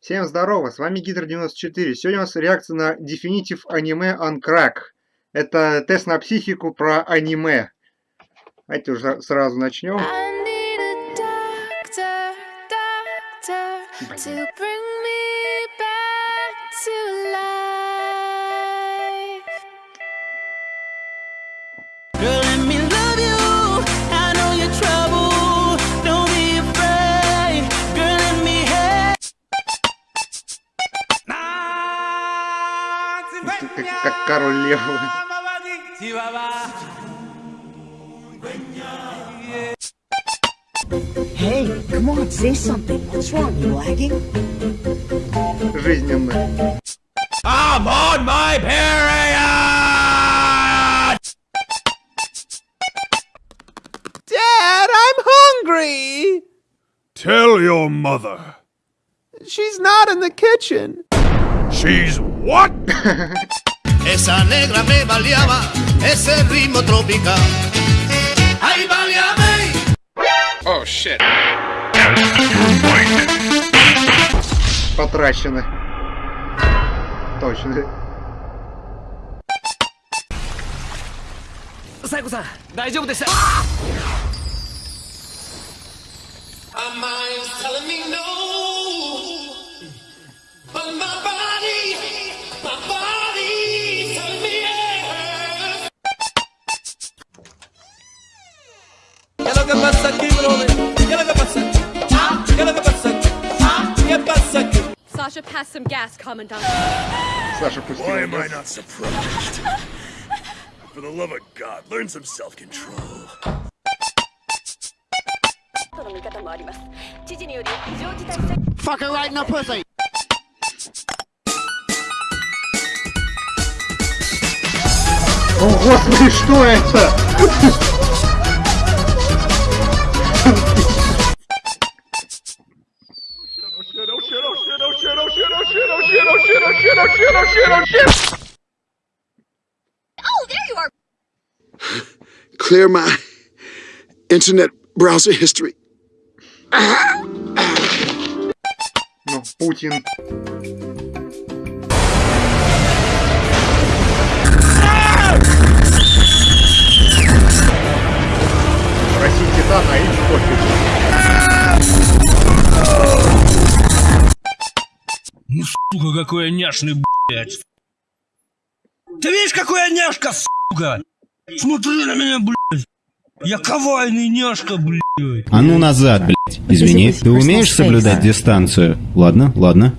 Всем здорово, с вами Гидр94. Сегодня у нас реакция на Definitive Anime on Crack. Это тест на психику про аниме. Давайте уже сразу начнем. Si baba. Hey, come on, say something. What's wrong? You lagging? I'm on my period! Dad, I'm hungry! Tell your mother. She's not in the kitchen. She's what? Esa negra me baleaba ese ritmo tropical. ¡Ay, baleame! Oh shit. Потрачено. Точно. サイコさん、大丈夫でした My mind's telling me no, but my Sasha, pass some gas, Commandant. Саша пустил. Why am I not surprised? For the love of God, learn some self-control. との見方もあります。知事により非常事態宣 Fucking right in the pussy. О, господи, что это? Clear my internet browser history. Ну, Путин. Россия Титан, а им пофиг. Ну, сука, какой я няшный, блядь. Ты видишь, какой я няшка, сука? Смотри на меня, блядь. Я кавайный няшка, блядь. А ну назад, блядь. Извини, ты умеешь соблюдать дистанцию? Ладно, ладно.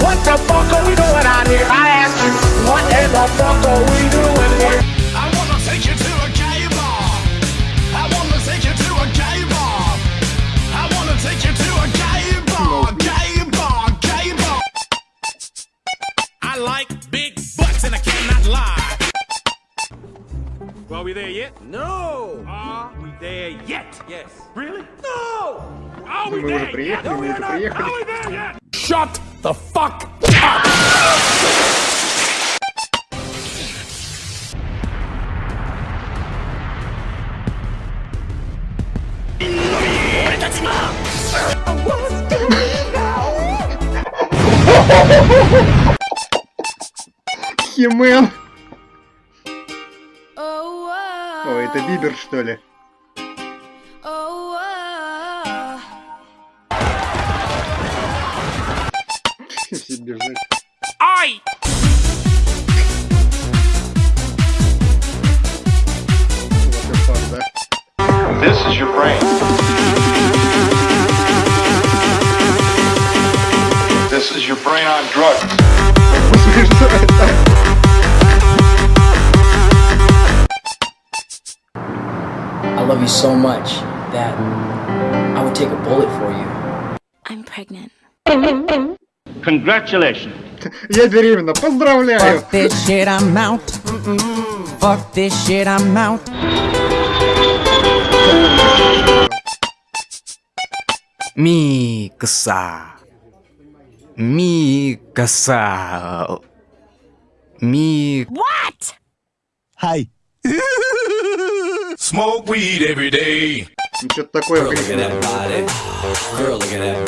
What the fuck are we doing out here? I ask you, what in the fuck are we doing we there yet? No! Are we there yet? Yes. Really? No! Are we there yet? No, we are not! Are we there yet? Shut the fuck up! Yeah, man. О, это Бибер, что ли? Congratulations. Я беременна, поздравляю! this shit, I'm out. Fuck this shit, I'm out. Микса. Микса. Ми... What? Hi. Smoke weed every day. Ну, что-то такое Girl, look at that body. Girl, look at that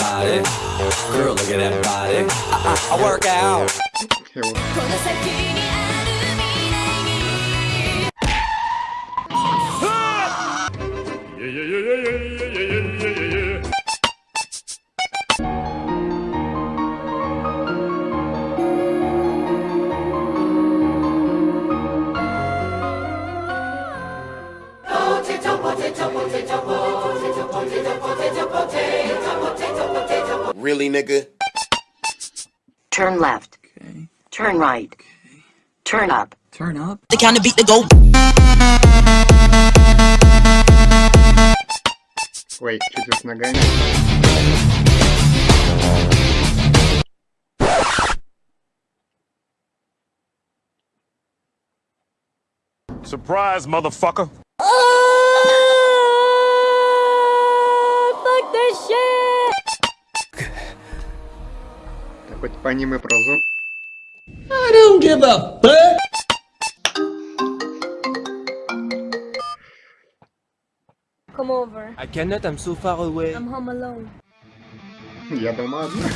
nigga? Turn left. Turn right. Turn up. Turn up. The kind of beat to go. Ой, чуть с ногами. Surprise, motherfucker. Fuck this shit! по аниме про зон. I don't give a fuck. Come over. I cannot, I'm so far away. I'm home alone. Я дома одна.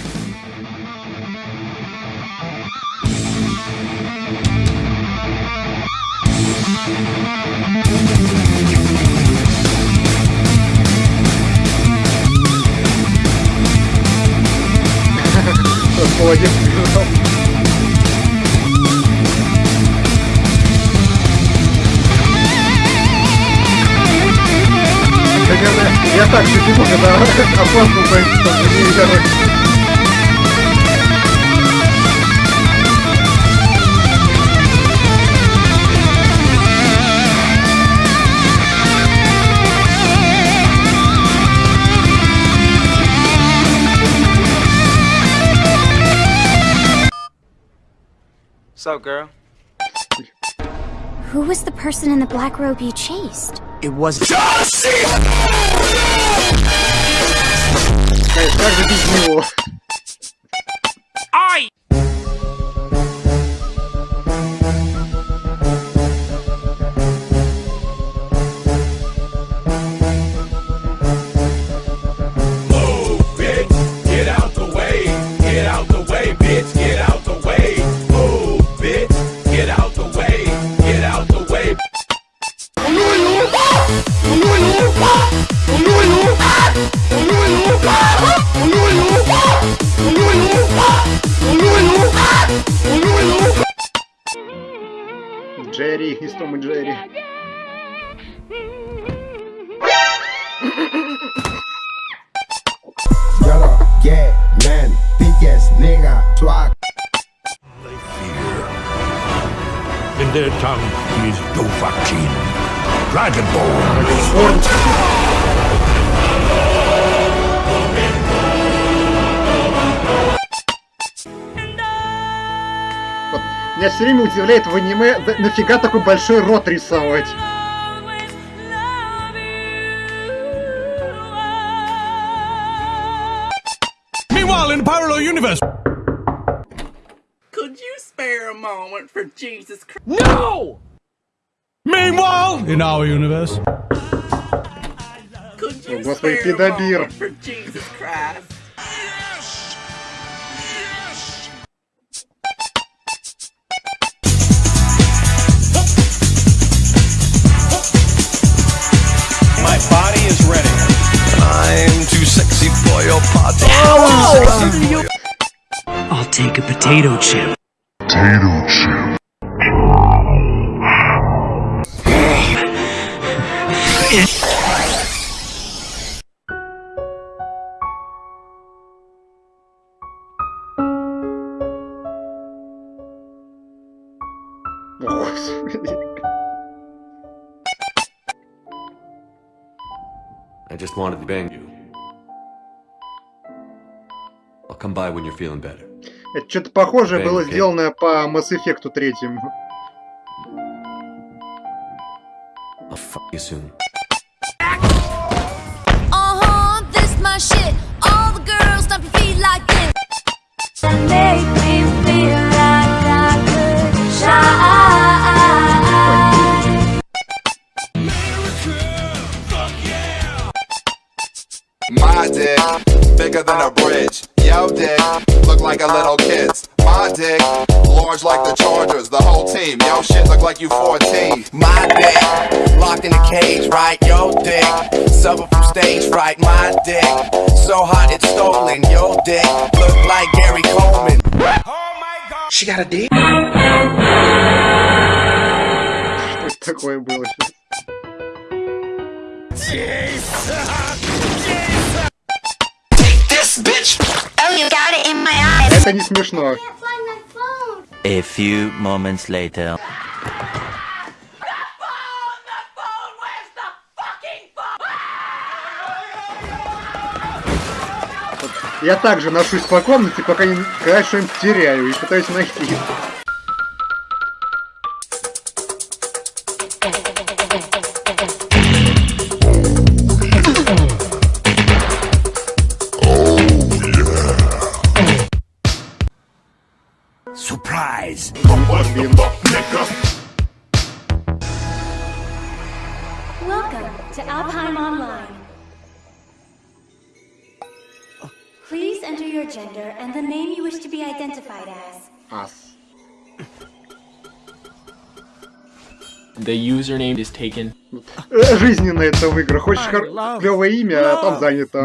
Тот молодец, Бежал. Наверное, я так же типа, когда опаздывал, поэтому не короче. What's up, girl? Who was the person in the black robe you chased? It was Josie! Джерри из Том Джерри. Man, nigga. They fear. In their tongue is Dovahkiin, Dragon Ball. Меня все время удивляет в аниме, да нафига такой большой рот рисовать? Meanwhile, in the parallel universe. Could you spare a moment for Jesus Christ? No! Meanwhile, in our universe. Could you господи, spare a moment for Jesus Christ? party. Oh, I'll take a potato chip. Potato chip. I just wanted to bang you. Come by when you're feeling better. Это что-то похожее Окей, было окей. сделано по Mass Effect третьему. I'll fuck you soon. of little kids. My dick, large like the Chargers, the whole team. Yo, shit look like you 14. My dick, locked in a cage, right? Yo, dick, suffer from stage fright. My dick, so hot it's stolen. Yo, dick, look like Gary Coleman. Oh my god, she got a dick. Took away bullshit. Jesus! Jesus! Take this, bitch! Oh, you got it in my eye! Это не смешно. A few moments later. Я также ношусь по комнате, пока не когда что-нибудь теряю и пытаюсь найти. Surprise! Welcome to Alfheim Online. Please enter your gender and the name you wish to be identified as. Us. The username is taken. Жизненно это в играх. Хочешь клевое имя, а там занято.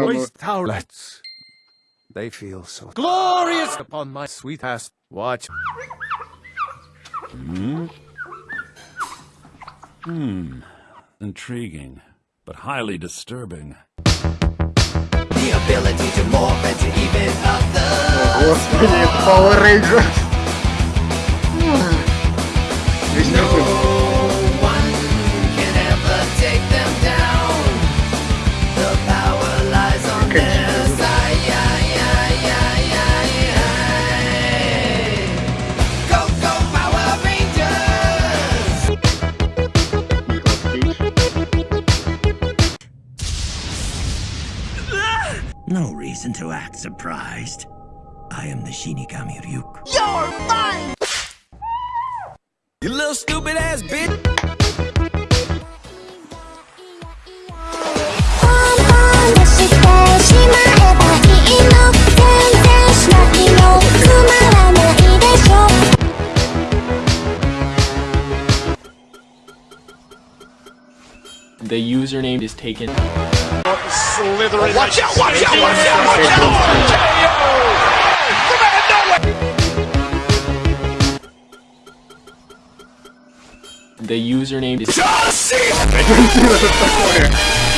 They feel so glorious upon my sweet ass. Watch. Hmm? Hmm. Intriguing, but highly disturbing. The ability to morph and to even others. Господи, это Power Rangers. Весь мертвый. Surprised. I am the Shinigami Ryuk. You're mine! You little stupid ass bitch. The username is taken. Slithering. Oh, watch out, watch out, watch out, watch out! The username is.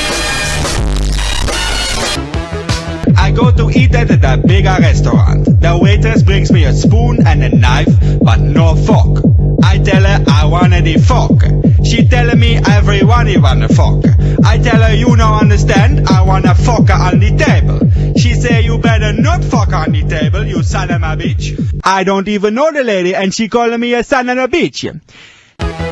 I go to eat at a bigger restaurant. The waitress brings me a spoon and a knife, but no fork. I tell her I want the fork. She telling me everyone he want a fork. I tell her you no understand, I want a fork on the table. She say you better not fuck on the table, you son of a bitch. I don't even know the lady and she calling me a son of a bitch.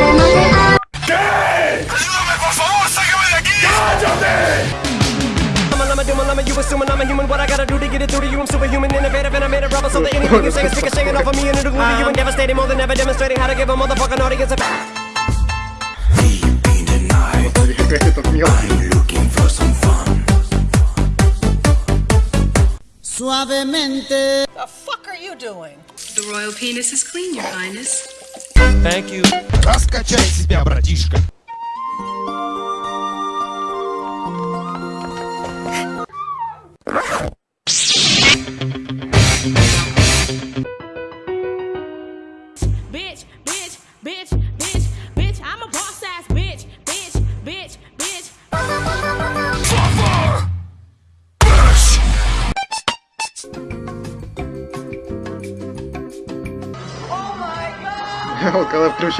assuming I'm a human, what I gotta do to get it through to you? I'm superhuman, innovative, and I made a rubber. So that anything you say is speaking, singing off of me and it'll glue to you and devastating more than ever, demonstrating how to give a motherfucking audience a. Опять этот мелкий. Suavemente. The fuck are you doing? The royal penis is clean, your highness. Thank you. Раскачай себя, братишка.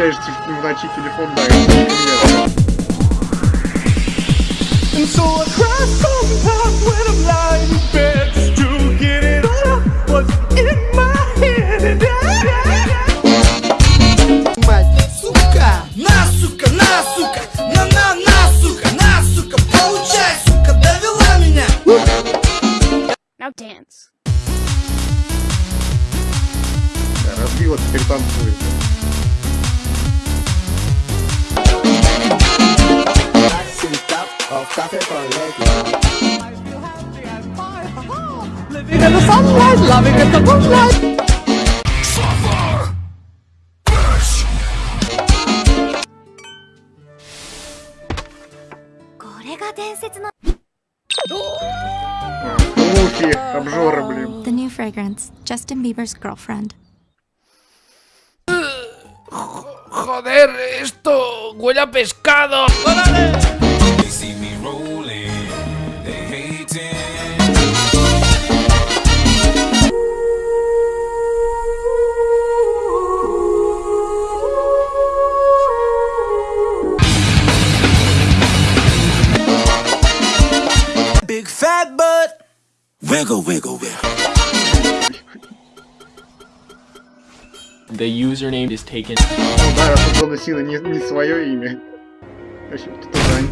включаешь вночи телефон, да, и, например, fragrance, Justin Bieber's girlfriend. Joder, esto huele a pescado. Big fat butt. Wiggle, wiggle, wiggle. The username is taken. Да, раз тут заносила не, не свое имя. Вообще, вот это Жань.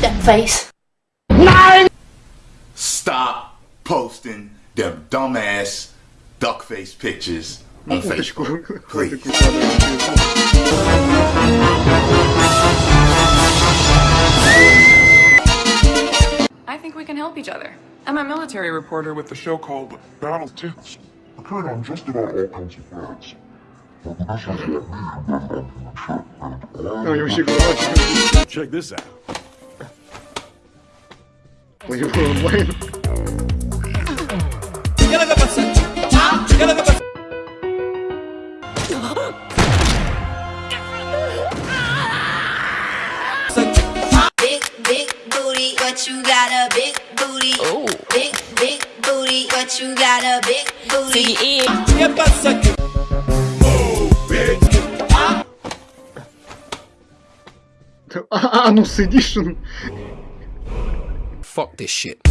That face. Stop posting them dumbass duck face pictures on Уточку. Facebook. Please. I think we can help each other. I'm a military reporter with a show called Battle Tips. Occurred on just about all kinds of threats. But No, you should go watch. Check this out. Wait, wait, wait. But you got a big booty. Oh. Big, big booty, But you got a big booty. Anus Edition. Fuck this shit.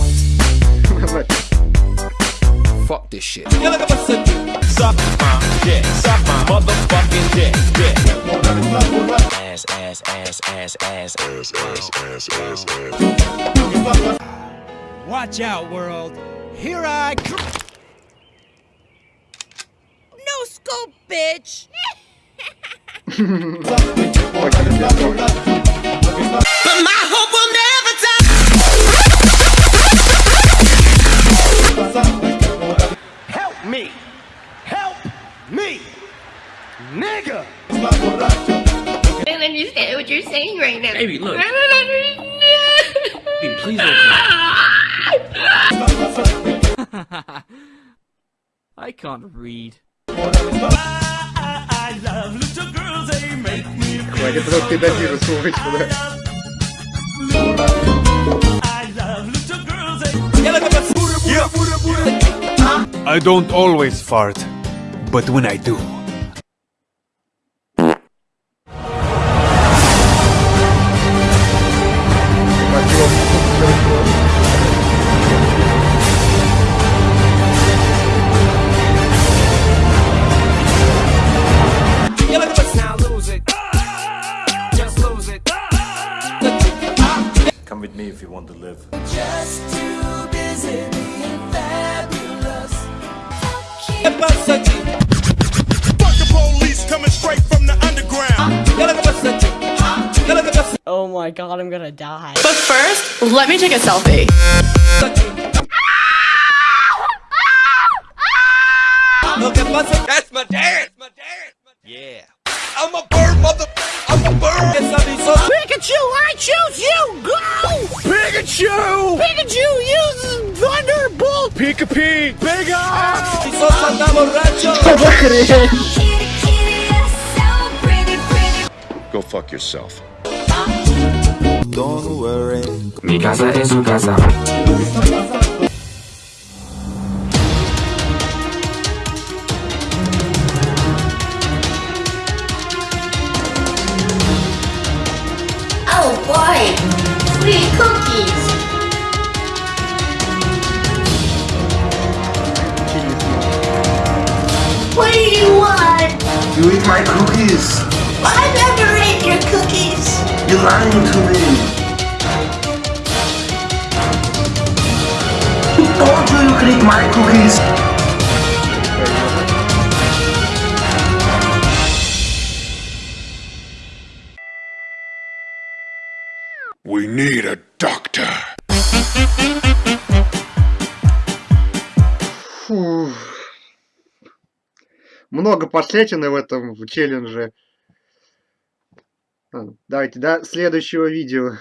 Fuck this shit. Suck my dick, suck my motherfucking dick, dick. Ass, ass, ass, ass, ass, ass, ass, ass, ass, Watch out, world. Here I come. No scope, bitch. But my hope will never die. Help me. Help me. Nigga don't understand what you're saying right now. Baby, look. I don't understand. Baby, please don't. I can't read. I don't always fart, but when I do... my god, I'm gonna die. But first, let me take a selfie. Lo que pasa That's my dance, my dance. Yeah. I'm a bird, mother. I'm a bird. Es aviso. Pikachu, I choose you. Go. Pikachu. Pikachu uses Thunderbolt. Pika Pig. Big eye. Si sos anda borracho. Go fuck yourself don't worry. Mi casa es su casa. Oh boy, free cookies. What do you want? You eat my cookies. I never ate your cookies. You're lying to me. Who told you you could eat my cookies? We need a doctor. Фу. Много последствий в этом в челлендже. А, Давайте до следующего видео.